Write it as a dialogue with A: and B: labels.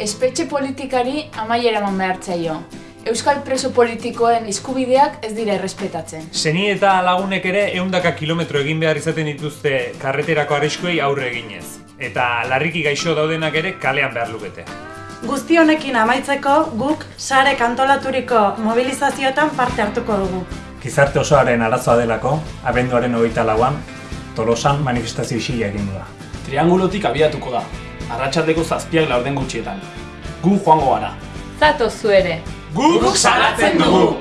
A: espetxe politikari amaiera eman behar zaio. Euskal preso politikoen eskubideak ez dira errespetatzen.
B: Zeni eta lagunek ere eundaka kilometro egin behar izaten dituzte karreterako arriskuei aurre eginez. Eta larriki gaixo daudenak ere kalean behar lukete.
C: Guzti honekin amaitzeko guk sare kantolaturiko mobilizazioetan parte hartuko dugu.
D: Gizarte osoaren arazoa delako, abenduaren hogeita lauan, Tolosan manifestazio isila egin da.
E: Triangulotik abiatuko da, arratsaldeko zazpiak laurden gutxietan. Gu joango gara.
A: Zatoz zu ere!
E: Guk salatzen dugu!